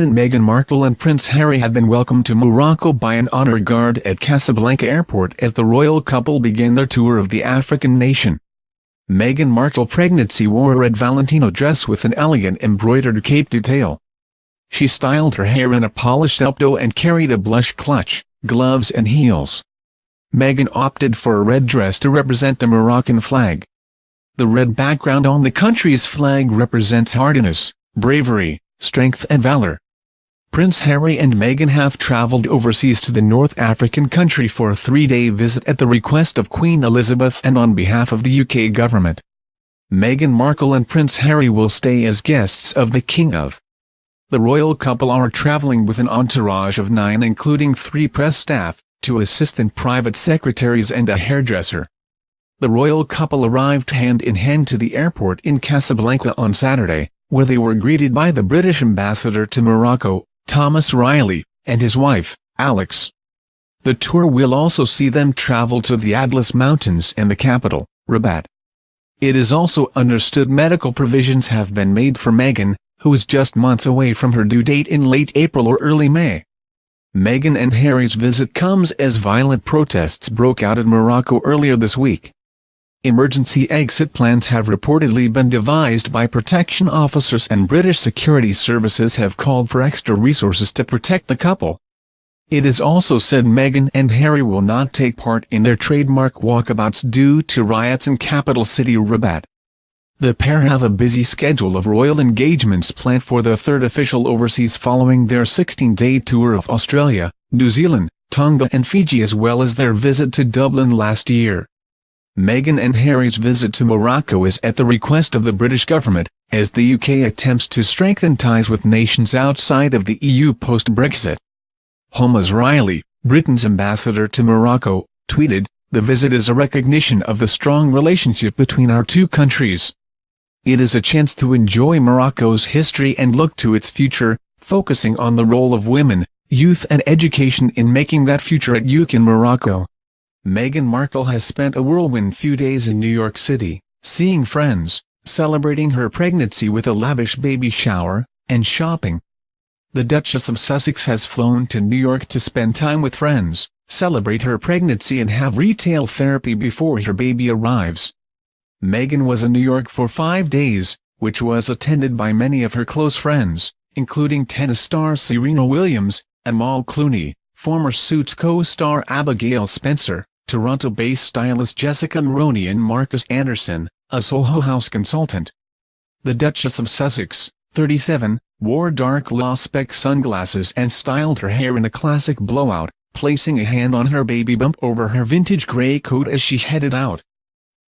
Pregnant Meghan Markle and Prince Harry have been welcomed to Morocco by an honor guard at Casablanca airport as the royal couple begin their tour of the African nation. Meghan Markle pregnancy wore a red Valentino dress with an elegant embroidered cape detail. She styled her hair in a polished updo and carried a blush clutch, gloves and heels. Meghan opted for a red dress to represent the Moroccan flag. The red background on the country's flag represents hardiness, bravery, strength and valor. Prince Harry and Meghan have travelled overseas to the North African country for a three-day visit at the request of Queen Elizabeth and on behalf of the UK government. Meghan Markle and Prince Harry will stay as guests of the King of. The royal couple are travelling with an entourage of nine including three press staff, two assistant private secretaries and a hairdresser. The royal couple arrived hand-in-hand to the airport in Casablanca on Saturday, where they were greeted by the British ambassador to Morocco, Thomas Reilly, and his wife, Alex. The tour will also see them travel to the Atlas Mountains and the capital, Rabat. It is also understood medical provisions have been made for Meghan, who is just months away from her due date in late April or early May. Meghan and Harry's visit comes as violent protests broke out in Morocco earlier this week. Emergency exit plans have reportedly been devised by protection officers and British security services have called for extra resources to protect the couple. It is also said Meghan and Harry will not take part in their trademark walkabouts due to riots in capital city Rabat. The pair have a busy schedule of royal engagements planned for the third official overseas following their 16-day tour of Australia, New Zealand, Tonga and Fiji as well as their visit to Dublin last year. Meghan and Harry's visit to Morocco is at the request of the British government, as the UK attempts to strengthen ties with nations outside of the EU post-Brexit. Thomas Reilly, Britain's ambassador to Morocco, tweeted, The visit is a recognition of the strong relationship between our two countries. It is a chance to enjoy Morocco's history and look to its future, focusing on the role of women, youth and education in making that future at UK in Morocco. Meghan Markle has spent a whirlwind few days in New York City, seeing friends, celebrating her pregnancy with a lavish baby shower, and shopping. The Duchess of Sussex has flown to New York to spend time with friends, celebrate her pregnancy and have retail therapy before her baby arrives. Meghan was in New York for five days, which was attended by many of her close friends, including tennis star Serena Williams, Amal Clooney, former Suits co-star Abigail Spencer, Toronto-based stylist Jessica Mulroney and Markus Anderson, a Soho House consultant. The Duchess of Sussex, 37, wore dark law-spec sunglasses and styled her hair in a classic blowout, placing a hand on her baby bump over her vintage grey coat as she headed out.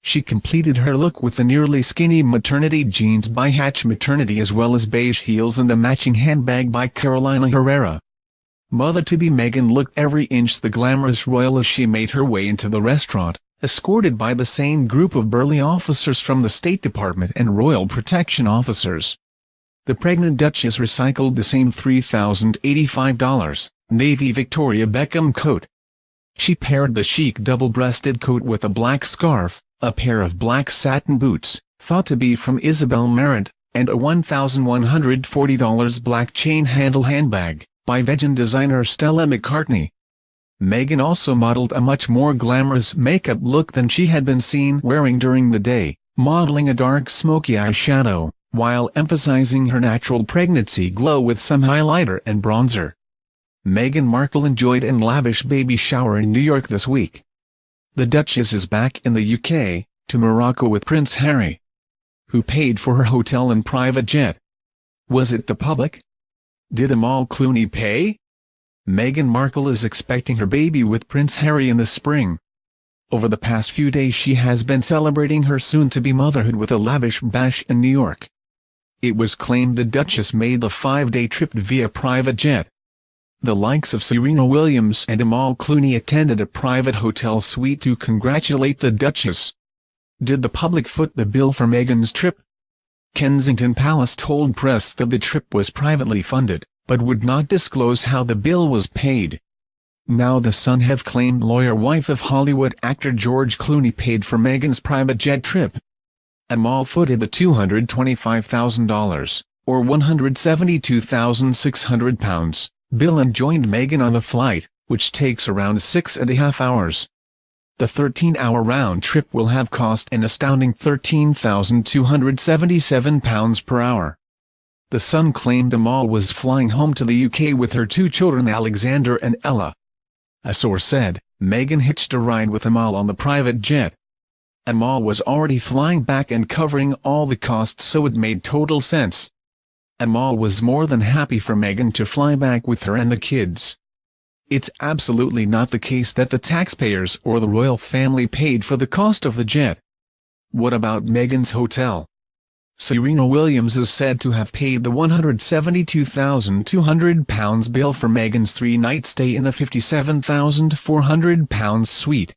She completed her look with the nearly skinny maternity jeans by Hatch Maternity as well as beige heels and a matching handbag by Carolina Herrera. Mother-to-be Meghan looked every inch the glamorous royal as she made her way into the restaurant, escorted by the same group of burly officers from the State Department and royal protection officers. The pregnant Duchess recycled the same $3,085, navy Victoria Beckham coat. She paired the chic double-breasted coat with a black scarf, a pair of black satin boots, thought to be from Isabel Marant, and a $1,140 black chain-handle handbag by vegan designer Stella McCartney. Meghan also modeled a much more glamorous makeup look than she had been seen wearing during the day, modeling a dark smoky eyeshadow, while emphasizing her natural pregnancy glow with some highlighter and bronzer. Meghan Markle enjoyed an lavish baby shower in New York this week. The Duchess is back in the UK, to Morocco with Prince Harry, who paid for her hotel and private jet. Was it the public? Did Amal Clooney pay? Meghan Markle is expecting her baby with Prince Harry in the spring. Over the past few days she has been celebrating her soon-to-be motherhood with a lavish bash in New York. It was claimed the Duchess made the five-day trip via private jet. The likes of Serena Williams and Amal Clooney attended a private hotel suite to congratulate the Duchess. Did the public foot the bill for Meghan's trip? Kensington Palace told press that the trip was privately funded, but would not disclose how the bill was paid. Now the Sun have claimed lawyer wife of Hollywood actor George Clooney paid for Meghan's private jet trip. Amal footed the $225,000, or 172,600 pounds, Bill and joined Meghan on the flight, which takes around six and a half hours. The 13-hour round trip will have cost an astounding £13,277 per hour. The Sun claimed Amal was flying home to the UK with her two children Alexander and Ella. A source said, Meghan hitched a ride with Amal on the private jet. Amal was already flying back and covering all the costs so it made total sense. Amal was more than happy for Meghan to fly back with her and the kids. It's absolutely not the case that the taxpayers or the royal family paid for the cost of the jet. What about Meghan's hotel? Serena Williams is said to have paid the £172,200 bill for Meghan's three-night stay in a £57,400 suite.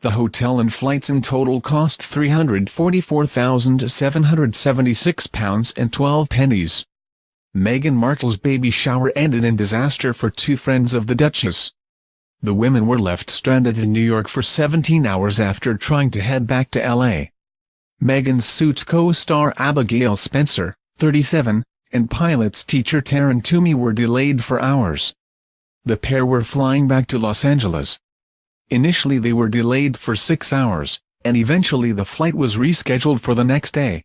The hotel and flights in total cost £344,776 and 12 pennies. Meghan Markle's baby shower ended in disaster for two friends of the Duchess. The women were left stranded in New York for 17 hours after trying to head back to L.A. Meghan's Suits co-star Abigail Spencer, 37, and Pilates teacher Taryn Toomey were delayed for hours. The pair were flying back to Los Angeles. Initially they were delayed for six hours, and eventually the flight was rescheduled for the next day.